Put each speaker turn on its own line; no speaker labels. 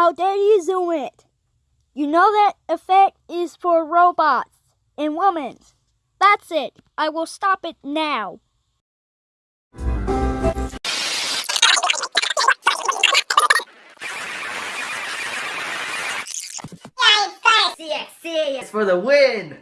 How dare you zoom it? You know that effect is for robots and women. That's it. I will stop it now.
CX, It's for the win!